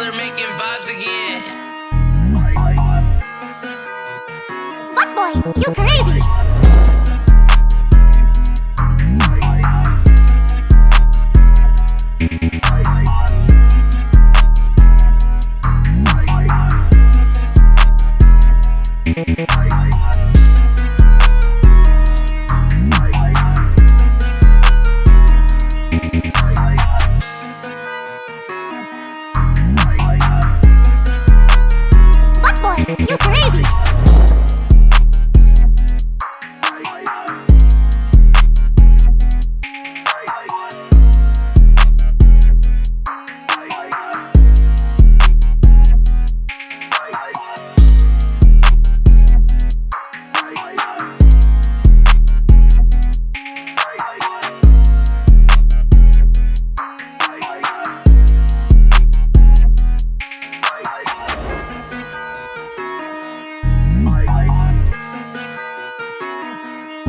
hustler making vibes again. Fox boy, you crazy? Fox you crazy?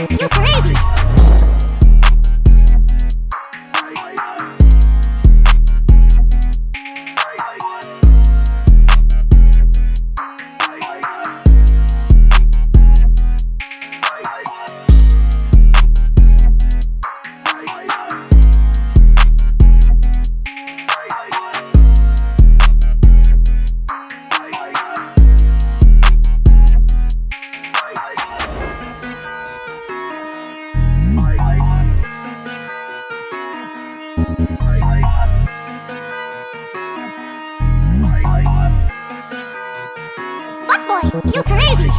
you crazy? Fox boy, you crazy?